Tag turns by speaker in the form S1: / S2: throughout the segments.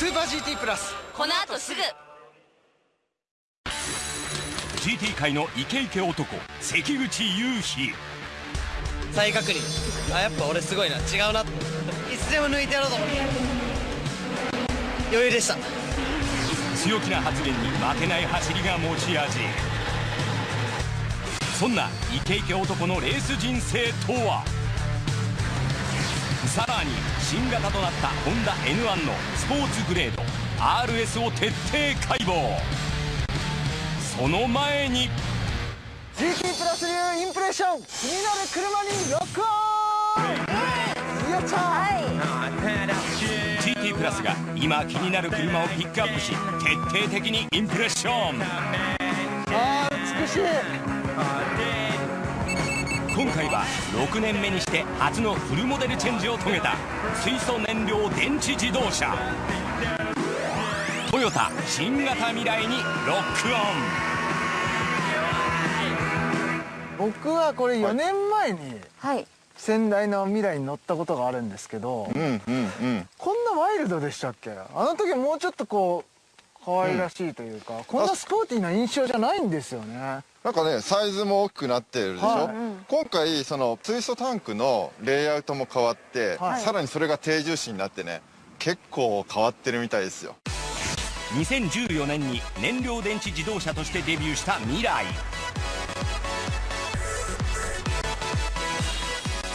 S1: スーパー GT プラス。
S2: この後すぐ。
S3: GT 界のイケイケ男関口雄飛
S1: 再確認。あやっぱ俺すごいな。違うないつでも抜いてやろうと思って。余裕でした。
S3: 強気な発言に負けない走りが持ち味。そんなイケイケ男のレース人生とは？さらに新型となったホンダ N1 のスポーツグレード RS を徹底解剖。その前に
S4: GT プラス流インプレッション気になる車にロックオン。やったー。
S3: GT プラスが今気になる車をピックアップし徹底的にインプレッション。
S4: あー美しい
S3: 今回は6年目にして初のフルモデルチェンジを遂げた水素燃料電池自動車。トヨタ新型未来にロックオン。
S4: 僕はこれ4年前に
S2: はい。
S4: 先代の未来に乗ったことがあるんですけど、
S5: うんうんうん。
S4: こんなワイルドでしたっけ？あの時もうちょっとこう可愛らしいというか、こんなスポーティーな印象じゃないんですよね。
S5: なんかねサイズも大きくなってるでしょ、
S4: はい。
S5: 今回その水素タンクのレイアウトも変わって、
S4: はい。
S5: さらにそれが低重心になってね結構変わってるみたいですよ。
S3: 2014年に燃料電池自動車としてデビューした未来。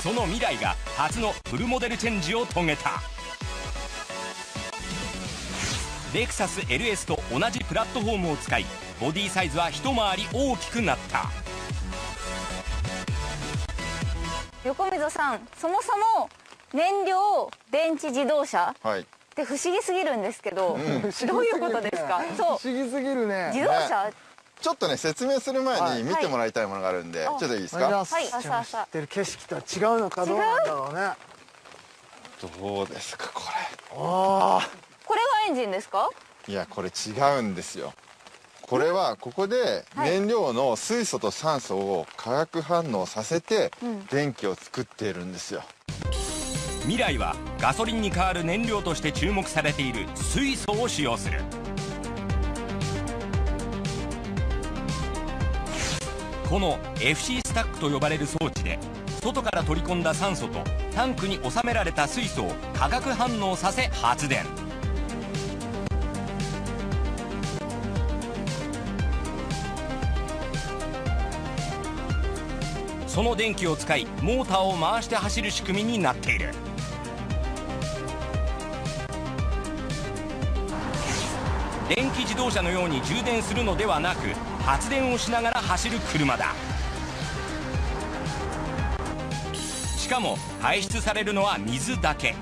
S3: その未来が初のフルモデルチェンジを遂げたレクサス LS と同じプラットフォームを使いボディサイズは一回り大きくなった。
S2: 横溝さんそもそも燃料電池自動車
S5: はい。
S2: って不思議すぎるんですけど、どういうことですか？そう。
S4: 不思議すぎるね。
S2: 自動車、
S5: ちょっとね説明する前に見てもらいたいものがあるんで、
S2: はい。
S5: ちょっといいですか？
S4: す
S2: はい。
S4: 知ってる景色とは違うのかどうなんだろうね。あ
S5: どうですかこ
S4: あ
S2: これがエンジンですか？
S5: れいやこれ違うんですよ。これはここで燃料の水素と酸素を化学反応させて電気を作っているんですよ。
S3: 未来はガソリンに代わる燃料として注目されている水素を使用する。この FC スタックと呼ばれる装置で外から取り込んだ酸素とタンクに収められた水素を化学反応させ発電その電気を使いモーターを回して走る仕組みになっている。電気自動車のように充電するのではなく発電をしながら走る車だ。しかも排出されるのは水だけ。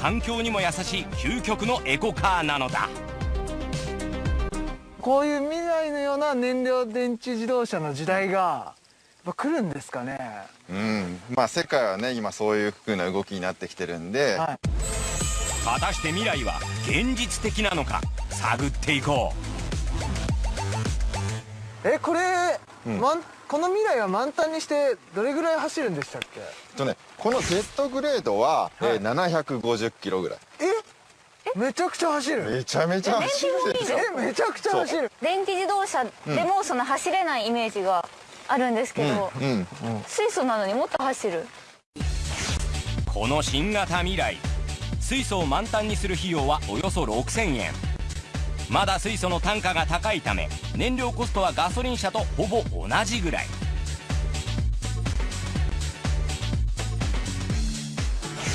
S3: 環境にも優しい究極のエコカーなのだ。
S4: こういう未来のような燃料電池自動車の時代がぱ来るんですかね。
S5: うん。まあ世界はね今そういう風な動きになってきてるんで、
S4: はい。
S3: 果たして未来は現実的なのか探っていこ
S4: えこれ、まんこの未来は満タンにしてどれぐらい走るんでしたっけ？
S5: とねこの Z グレードは、
S4: はい。
S5: えー750キロぐらい。
S4: え？めちゃくちゃ走る。
S5: めちゃめちゃ走る。
S4: えめちゃくちゃ走る。
S2: 電気自動車でもその走れないイメージがあるんですけど、
S5: うん
S2: 水素なのにもっと走る。
S3: うこの新型未来。水素を満タンにする費用はおよそ6000円。まだ水素の単価が高いため燃料コストはガソリン車とほぼ同じぐらい。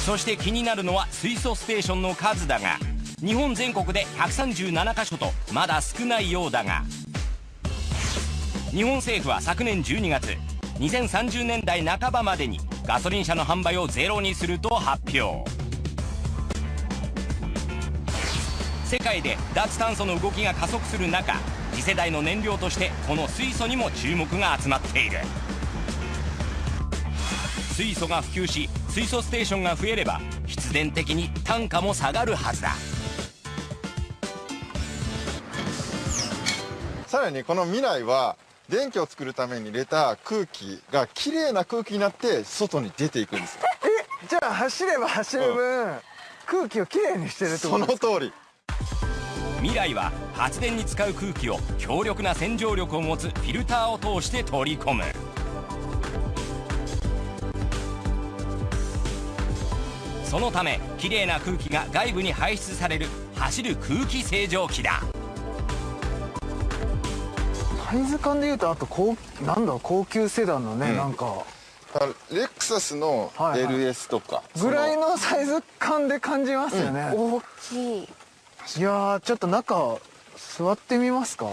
S3: そして気になるのは水素ステーションの数だが日本全国で137カ所とまだ少ないようだが日本政府は昨年12月2030年代半ばまでにガソリン車の販売をゼロにすると発表。世界で脱炭素の動きが加速する中次世代の燃料としてこの水素にも注目が集まっている。水素が普及し水素ステーションが増えれば必然的に単価も下がるはずだ。
S5: さらにこの未来は電気を作るために入れた空気がきれいな空気になって外に出ていくんです
S4: じゃあ走れば走る分、空気をきれいにしてるってこ
S5: そ
S4: と
S5: の通り。
S3: 未来は発電に使う空気を強力な洗浄力を持つフィルターを通して取り込む。そのためきれいな空気が外部に排出される走る空気清浄機だ
S4: サイズ感でいうとあと高なんだ高級セダンのね、
S5: うん。
S4: なんか。
S5: あレクサスの
S4: はいはい。
S5: LS とか、
S4: ぐらい
S5: の
S4: のサイズ感で感じますよね、
S2: 大きい。
S4: いやーちょっと中座ってみますか？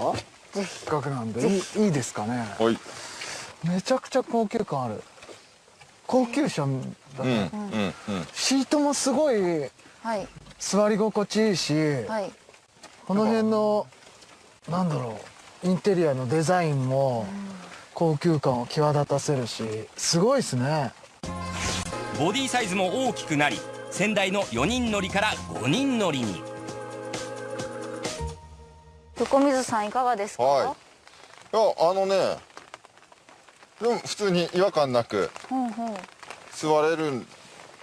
S4: せっかくなんで。いいですかね？
S5: はい。
S4: めちゃくちゃ高級感ある。高級車だ
S5: うん
S4: ね、
S5: うんうん。
S4: シートもすごい
S2: はい。
S4: 座り心地いいし、
S2: はい。
S4: この辺のなんだろうインテリアのデザインも高級感を際立たせるしすごいですね。
S3: ボディサイズも大きくなり先代の4人乗りから5人乗りに。
S2: 横水さんいかがですか、
S5: はい。いやあのねでも普通に違和感なく
S2: うんう。ん
S5: 座れる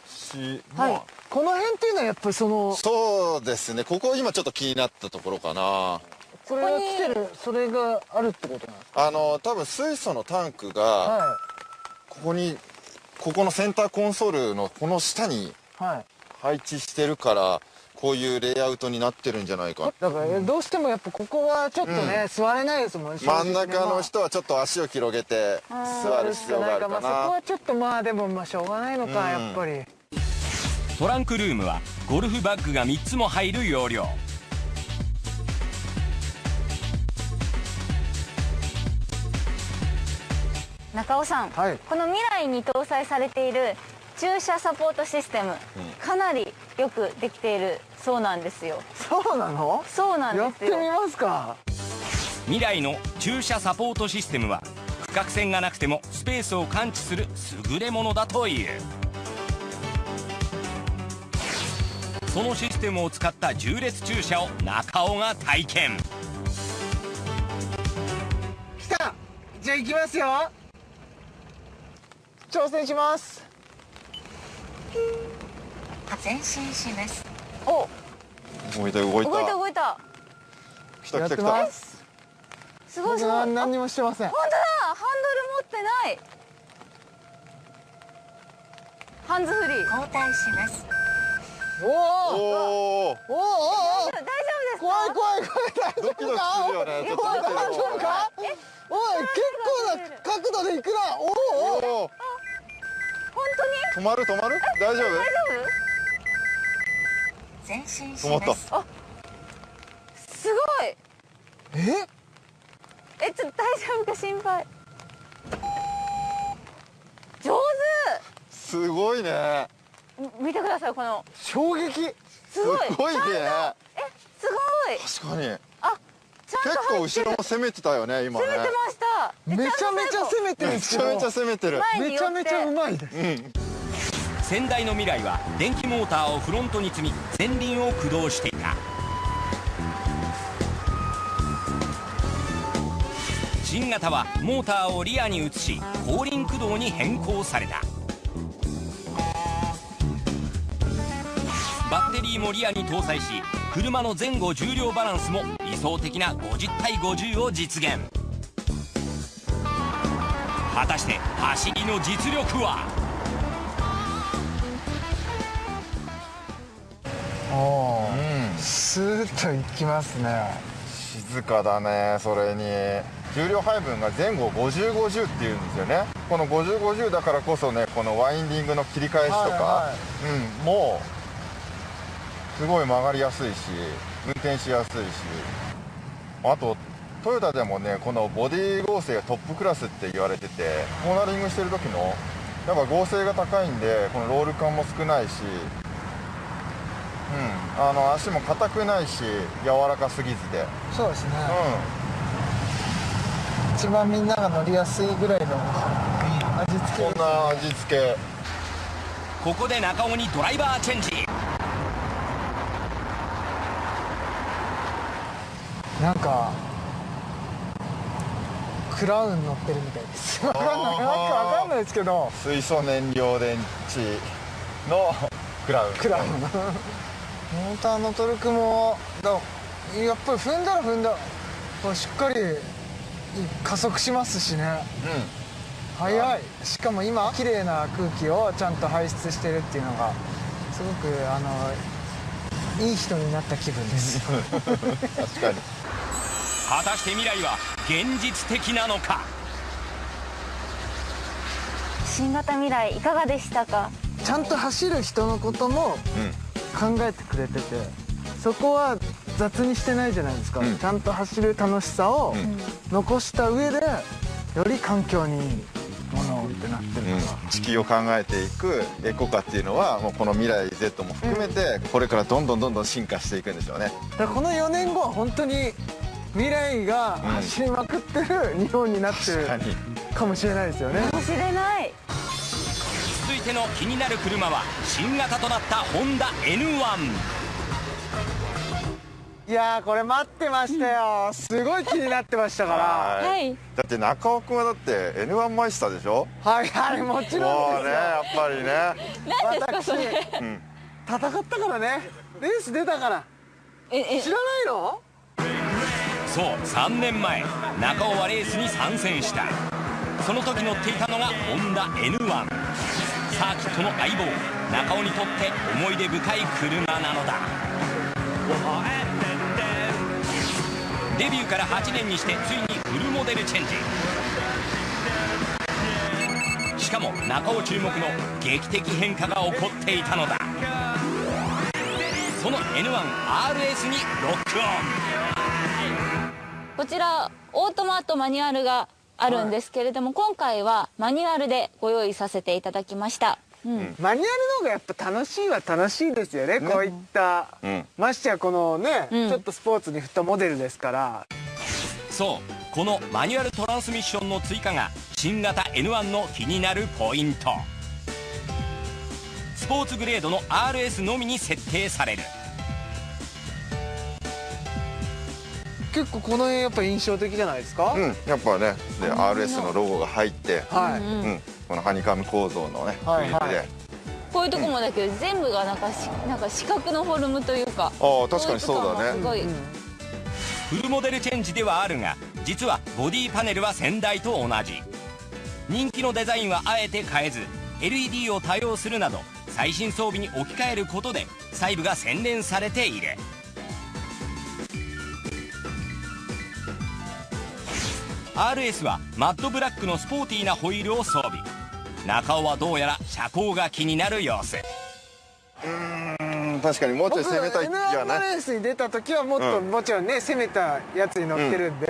S5: し、
S2: はい。
S5: まあ
S4: この辺っていうのはやっぱりその
S5: そうですね。ここ今ちょっと気になったところかな
S4: これが来てるそれがあるってことなんです
S5: あの多分水素のタンクがここにここのセンターコンソールのこの下に配置してるからこういうレイアウトになってるんじゃないか。
S4: だからどうしてもやっぱここはちょっとね、座れないですもん
S5: 真ん中の人はちょっと足を広げて座る必要があるか
S4: まあ、そこ
S5: な
S4: はちょっとまあでもまあしょうがないのか、
S5: うん
S4: やっぱり。
S3: トランクルームはゴルフバッグが3つも入る容量
S2: 中尾さん、
S4: はい。
S2: この未来に搭載されている駐車サポートシステム、かなりよくできているそうなんですよ。
S4: そうなの？
S2: そうなん
S4: やって
S2: ですよ
S4: みますか。
S3: 未来の駐車サポートシステムは区画線がなくてもスペースを感知する優れものだという。そのシステムを使った縦列駐車を中尾が体験。
S4: 来た。じゃあ行きますよ挑戦します。
S2: 前進します。お。
S5: 動いた動いた。
S2: 動いた動いた。
S5: 来た来た来た。
S4: す。
S2: ごいすごい。
S4: 何にもしてません。
S2: 本当だ。ハンドル持ってない。ハンズフリー。交代します。
S4: おおお
S5: おお
S4: お
S2: 大丈夫です
S4: 怖い怖い怖い。大丈
S5: 夫か、ね、
S4: 大丈夫か？おい結構な角度でいくな。おおお
S2: 当に？
S5: 止まる？止まる？大丈夫？
S6: 前進し
S5: 止まった。
S6: ます
S2: 夫すごい。
S4: え？
S2: えちょっと大丈夫か心配。上
S5: すごいね。
S2: 手見てくださいこの。
S4: 衝撃。
S2: す
S5: す
S2: ごい。
S5: ごいね。
S2: えすごい。
S5: 確かに結構後ろも攻めてたよね今ね。
S2: 攻めてました。
S4: めちゃめちゃ攻めてる。ん
S5: めちゃめちゃ攻めてる。
S4: めちゃめちゃうまいです
S5: うん。
S3: 先代の未来は電気モーターをフロントに積み前輪を駆動していた。新型はモーターをリアに移し後輪駆動に変更された。バッテリーもリアに搭載し車の前後重量バランスも理想的な50対50を実現。果たして走りの実力は？
S4: おお
S5: うん。
S4: スーッといきますね。
S5: 静かだねそれに。重量配分が前後5050っていうんですよね。この5050だからこそねこのワインディングの切り返しとか、
S4: はいは
S5: うんもうすごい曲がりやすいし運転しやすいしあとトヨタでもねこのボディ剛性がトップクラスって言われててコーナリングしてる時のやっぱ剛性が高いんでこのロール感も少ないしうんあの足も硬くないし柔らかすぎずで。
S4: そうですね。
S5: う
S4: 一番みんなが乗りやすいぐらいの味付け。
S5: んこんな味付け。
S3: ここで中尾にドライバーチェンジ
S4: なんかクラウン乗ってるみたいです。わかんない。わかんないですけど。
S5: 水素燃料電池のクラウン。
S4: クラウン。モーターのトルクもだやっぱり踏んだら踏んだ。しっかり加速しますしね。速い。しかも今綺麗な空気をちゃんと排出してるっていうのがすごくあのいい人になった気分です。
S5: 確かに
S3: 果たして未来は現実的なのか？
S2: 新型未来いかがでしたか？
S4: ちゃんと走る人のことも考えてくれててそこは雑にしてないじゃないですか、
S5: うん。
S4: ちゃんと走る楽しさを
S5: ん。
S4: 残した上でより環境にいいものをってなってる
S5: うん。
S4: から、
S5: 地球を考えていくエコ化っていうのはもうこの未来 Z も含めてこれからどんどんどんどん進化していくんでしょうね。
S4: だからこの4年後は本当に未来が走りまくってる日本になってる
S5: 確か
S4: もしれないですよね。
S2: かもしれない。
S3: 続いての気になる車は新型となったホンダ N1
S4: いやーこれ待ってましたよ。すごい気になってましたから。
S5: はい。
S2: はい。
S5: だって中尾君はだって N1 マイスターでしょ？
S4: はいはいもちろ
S5: んね
S4: ですよ。
S5: やっぱりね。
S2: 何ですかそれ。
S5: うん。
S4: 戦ったからね。レース出たから。
S2: ええ。
S4: 知らないの？
S3: そう3年前中尾はレースに参戦した。その時乗っていたのがホンダ N1 サーキットの相棒中尾にとって思い出深い車なのだ。デビューから8年にしてついにフルモデルチェンジ。しかも中尾注目の劇的変化が起こっていたのだ。その N1RS にロックオン。
S2: こちらオートマとマニュアルがあるんですけれども、今回はマニュアルでご用意させていただきました、うん。
S4: マニュアルの方がやっぱ楽しいは楽しいですよねこういった、
S5: うん。
S4: ましてやこのね、
S2: うん。
S4: ちょっとスポーツに振ったモデルですから。
S3: そうこのマニュアルトランスミッションの追加が新型 N1 の気になるポイント。スポーツグレードの RS のみに設定される
S4: 結構この辺やっぱ印象的じゃないですか、
S5: うんやっぱねで RS のロゴが入って
S4: はい、
S5: うんこのハニカム構造のねフ
S4: はいはい。
S2: こういうとこもだけど全部がなんかしなんか四角のフォルムというか
S5: ああ確かにそうだね。
S2: すごい、
S3: フルモデルチェンジではあるが実はボディパネルは先代と同じ。人気のデザインはあえて変えず LED を多用するなど最新装備に置き換えることで細部が洗練されている RS はマットブラックのスポーティーなホイールを装備。中尾はどうやら車高が気になる様子。
S5: うん確かにもうちょい
S4: 僕
S5: 攻めたい気
S4: N1
S5: がね
S4: のレースに出た時はもっと、
S5: うん。
S4: もちろんね攻めたやつに乗ってるんで、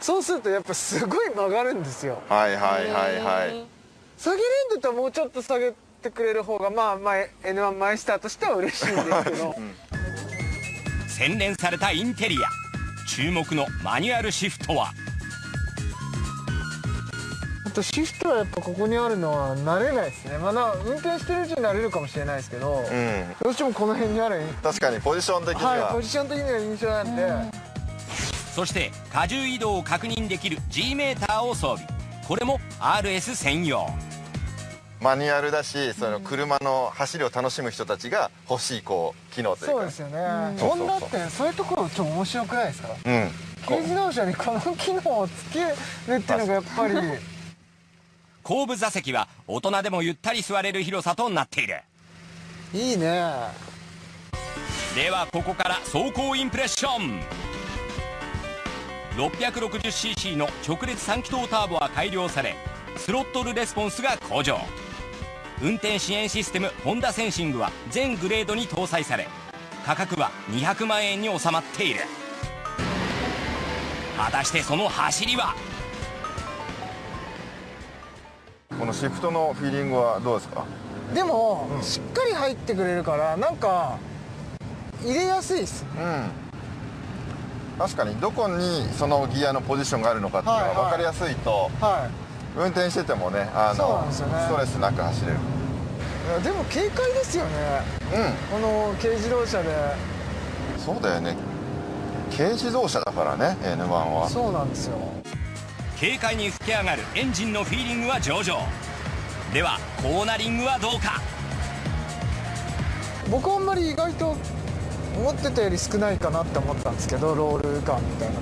S4: そうするとやっぱすごい曲がるんですよ。
S5: はいはいはいはい。
S4: 下げれんだったらもうちょっと下げてくれる方がまあまあ N1 マイスターとしては嬉しいんですけど、
S3: 洗練されたインテリア。注目のマニュアルシフトは
S4: あとシフトはやっぱここにあるのは慣れないですね。まだ運転してるうちに慣れるかもしれないですけど、
S5: うん。
S4: どうしてもこの辺にある
S5: 確かにポジション的に
S4: は。い
S5: は
S4: ポジション的には印象なんで、
S3: そして荷重移動を確認できる G メーターを装備。これも RS 専用。
S5: マニュアルだしその車の走りを楽しむ人たちが欲しいこう機能というか。
S4: そうですよね、ホンダってそういうところちょっと面白くないですか？
S5: うん。
S4: 軽自動車にこの機能をつけるっていうのがやっぱり
S3: 後部座席は大人でもゆったり座れる広さとなっている。
S4: いいね。
S3: ではここから走行インプレッション。660cc の直列3気筒ターボは改良されスロットルレスポンスが向上。運転支援システムホンダセンシングは全グレードに搭載され価格は200万円に収まっている。果たしてその走りは
S5: このシフトのフィーリングはどうですか？
S4: でも、しっかり入ってくれるからなんか入れやすいっす
S5: うん。確かにどこにそのギアのポジションがあるのかっていうのが分かりやすいと
S4: は
S5: 運転しててもねあの
S4: ね。
S5: ストレスなく走れる。
S4: でも軽快ですよね。
S5: う
S4: この軽自動車で。
S5: んそうだよね。軽自動車だからね N1 は。
S4: そうなんですよ
S3: 軽快に吹き上がるエンジンのフィーリングは上々。ではコーナリングはどうか？
S4: 僕あんまり意外と思ってたより少ないかなって思ったんですけどロール感みたいな。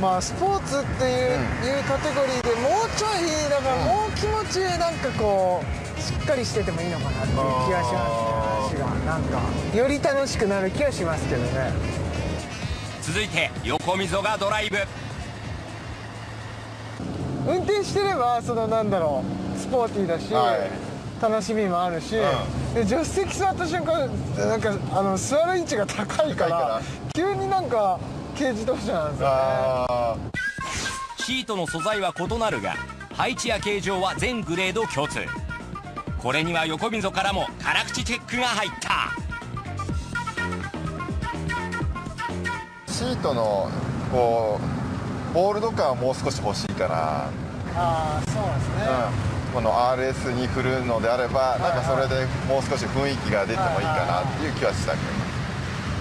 S4: まあスポーツっていう,、いうカテゴリーでもうちょいだからもう気持ちなんかこうしっかりしててもいいのかなっていう気がしますね。足がなんかより楽しくなる気はしますけどね。
S3: 続いて横溝がドライブ
S4: 運転してればそのなんだろうスポーティーだし、
S5: はい。
S4: 楽しみもあるし、
S5: う
S4: で助手席座った瞬間なんかあの座る位置が高いから急になんか軽自動車なんですよね。
S5: あ
S3: シートの素材は異なるが配置や形状は全グレード共通。これには横溝からも辛口チェックが入った。
S5: ーシートのこうボールド感はもう少し欲しいかな、
S4: ああそうですね、
S5: うん、この RS に振るのであればなんかそれでもう少し雰囲気が出てもいいかなっていう気はしたけど、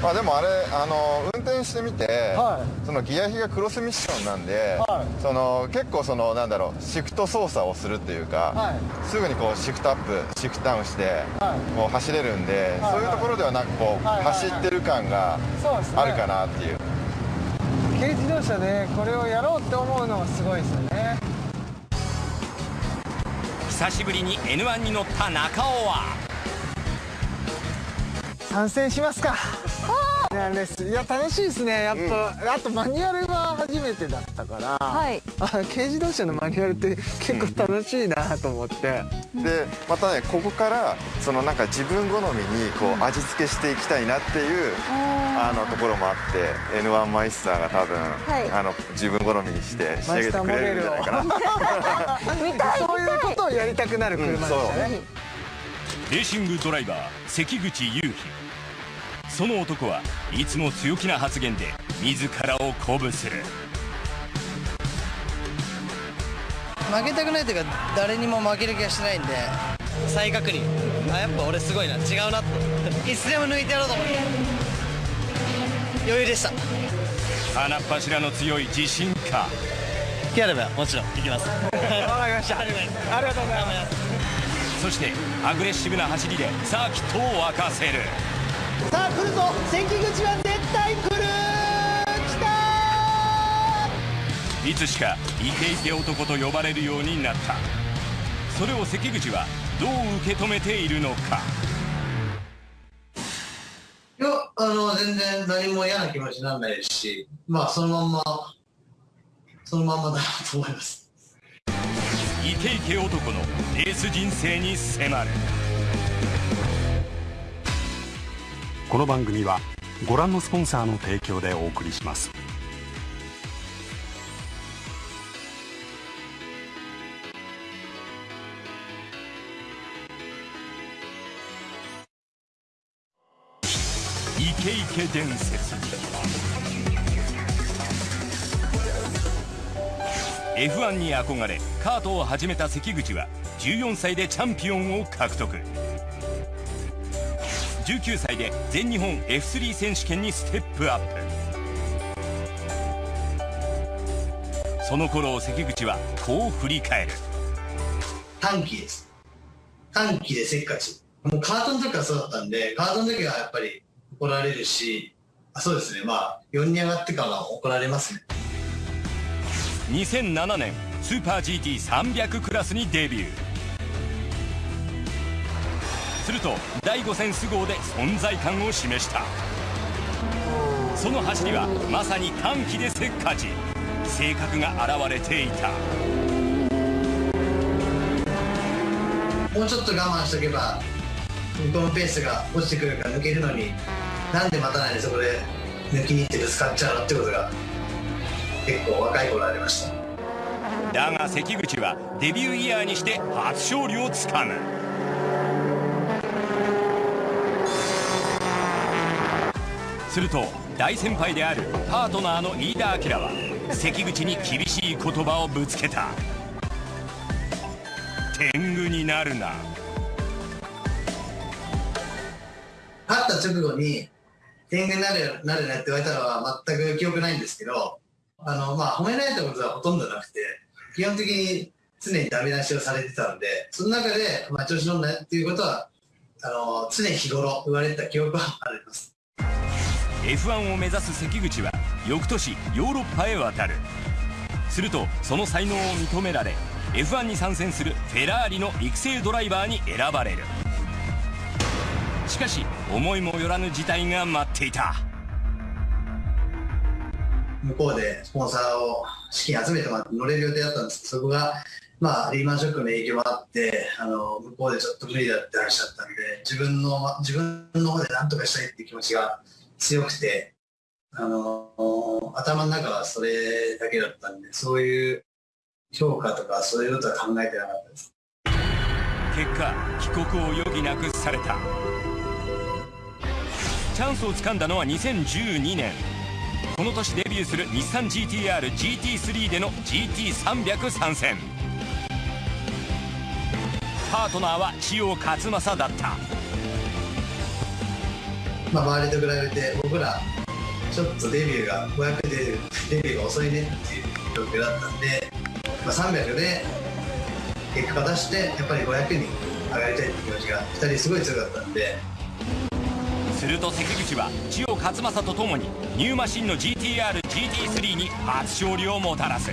S5: まあ、でもあれあの運転してみて、
S4: は
S5: そのギア比がクロスミッションなんで、
S4: はい。
S5: その結構そのなんだろうシフト操作をするっていうか、
S4: はい。
S5: すぐにこうシフトアップシフトダウンして、
S4: はい。
S5: こう走れるんで、
S4: はい。
S5: そういうところではなんかこう、走ってる感があるかなっていう。
S4: 軽自動車でこれをやろうって思うのがすごいですよね
S3: 久しぶりに N1 に乗った中尾は。
S4: 参戦しますか。いや楽しいですね。やっぱ、あとマニュアルが初めてだったから、
S2: はい。
S4: あ軽自動車のマニュアルって結構楽しいなと思って、
S5: でまたねここからそのなんか自分好みにこう味付けしていきたいなっていうあのところもあって N1 マイスターが多分、
S2: い。
S5: あの自分好みにして仕上げてくれるんじゃないかな。
S2: 見たい
S4: そういうことをやりたくなる車でしたね、
S3: レーシングドライバー関口雄飛その男はいつも強気な発言で自らを鼓舞する。
S1: 負けたくないというか誰にも負ける気がしてないんで。再確認。あやっぱ俺すごいな。違うなって。いつでも抜いてやろうと思って。余裕でした。
S3: 鼻っ柱の強い自信か。
S1: 気あればもちろん行きます。わかりました。ありがとうございます。
S3: そしてアグレッシブな走りでサーキットを沸かせる。
S1: さあ来るぞ。関口は絶対来る
S3: いつしかイケイケ男と呼ばれるようになった。それを関口はどう受け止めているのか。
S6: いや、あの、全然何も嫌な気持ちにならないですし、まあ、そのまんま、そのまんまだなと思います。
S3: イケイケ男のレース人生に迫る。
S7: この番組はご覧のスポンサーの提供でお送りします
S3: ケイケ伝説 F1 に憧れカートを始めた関口は14歳でチャンピオンを獲得19歳で全日本 F3 選手権にステップアップその頃を関口はこう振り返る
S6: 短期です。短期でせっかち。もうカートの時からそうだったんで、カートの時はやっぱり怒られるし、あそうですね、まあ、4に上がってからは怒られますね。
S3: 2007年スーパー GT300 クラスにデビュー。すると第5戦ス号で存在感を示した。その走りはまさに短期でせっかち。性格が現れていた。
S6: もうちょっと我慢しとけば、向こうのペースが落ちてくるから抜けるのに、なんで待たないでそこで抜きに行ってぶつかっちゃうのってことが、結構若い頃ありました。
S3: だが関口はデビューイヤーにして初勝利をつかむ。すると大先輩であるパートナーの飯田明は関口に厳しい言葉をぶつけた。天狗になるな。
S6: 勝った直後に天狗になるなるなって言われたのは全く記憶ないんですけどあのまあ褒められたことはほとんどなくて基本的に常にダメ出しをされてたのでその中で、まあ、調子乗んなっていうことはあの常日頃言われた記憶はあります。
S3: F1 を目指す関口は翌年ヨーロッパへ渡る。するとその才能を認められ F1 に参戦するフェラーリの育成ドライバーに選ばれる。しかし思いもよらぬ事態が待っていた。
S6: 向こうでスポンサーを資金集めてもらって乗れる予定だったんです。けどそこがまあリーマンショックの影響もあってあの向こうでちょっと無理だって話だったんで自分の自分の方で何とかしたいっていう気持ちが強くてあの頭の中はそれだけだったんでそういう評価とかそういうことは考えてなかったです。
S3: 結果帰国を余儀なくされたチャンスをつかんだのは2012年。この年デビューする日産 GTR-GT3 での GT300 参戦。パートナーは千代勝正だった。
S6: まあ、周りと比べて僕らちょっとデビューが500でデビューが遅いねっていう状況だったんで、まあ、300で結果出してやっぱり500に上がりたいって気持ちが2人すごい強かったんです
S3: ると関口は千代勝正とともにニューマシンの GTR-GT3 に初勝利をもたらす。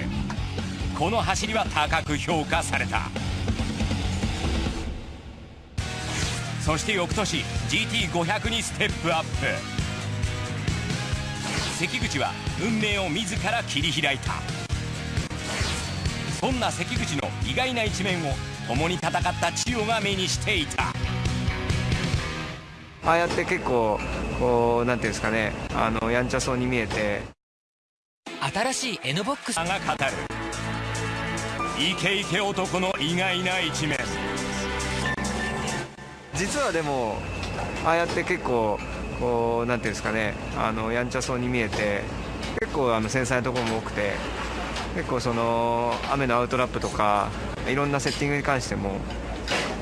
S3: この走りは高く評価された。そして翌年 GT500 にステップアップ。関口は運命を自ら切り開いた。そんな関口の意外な一面を共に戦った千代が目にしていた。
S8: ああやって結構こうなんていうんですかねあのやんちゃそうに見えて。
S9: 新しい N ボックス。
S3: が語る。イケイケ男の意外な一面。
S8: 実はでもああやって結構こうなんていうんですかねあのやんちゃそうに見えて結構あの繊細なところも多くて結構その雨のアウトラップとかいろんなセッティングに関しても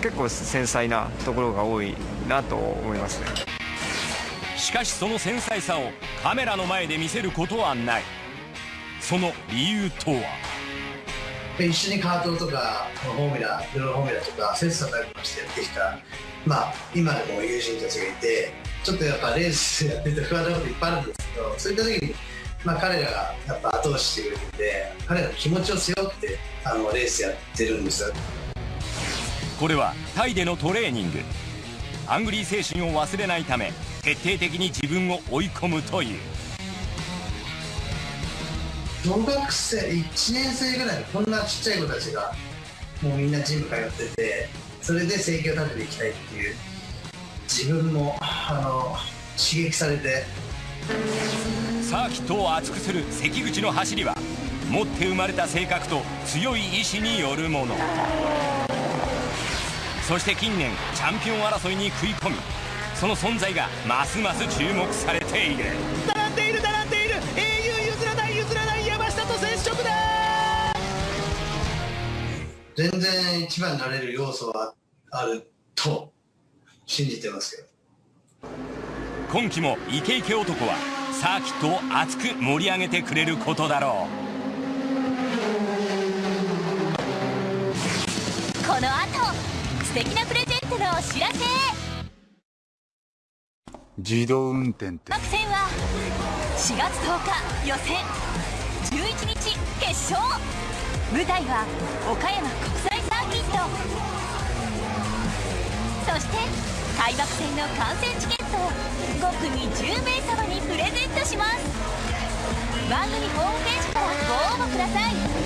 S8: 結構繊細なところが多いなと思いますね。
S3: しかしその繊細さをカメラの前で見せることはない。その理由とは？
S6: 一緒にカートとかフォーミュラプロフォーミュラとか切磋琢磨してやってきたまあ今でも友人たちがいてちょっとやっぱレースやってて不安なこといっぱいあるんですけどそういった時にまあ、彼らがやっぱ後押ししてくれるんで彼らの気持ちを背負ってあのレースやってるんですよ
S3: これはタイでのトレーニング。アングリー精神を忘れないため徹底的に自分を追い込むという。
S6: 小学生1年生ぐらいのこんなちっちゃい子たちがもうみんなジム通っててそれで生計を立てていきたいっていう自分もあの刺激されて。
S3: サーキットを熱くする関口の走りは持って生まれた性格と強い意志によるものそして近年チャンピオン争いに食い込みその存在がますます注目されている。
S10: 並んでいる並んでいる。英雄譲らない譲らない山下と接触だ。
S6: 全然一番になれる要素はあると信じてますよ
S3: 今季もイケイケ男はサーキットを熱く盛り上げてくれることだろう。
S11: この後素敵なプレゼントのお知らせ。
S12: 自動運転って。
S11: 作戦は4月10日予選。11日決勝。舞台は岡山国際サーキット。そして開幕戦の観戦チケットを5組10名様にプレゼントします。番組ホームページからご応募ください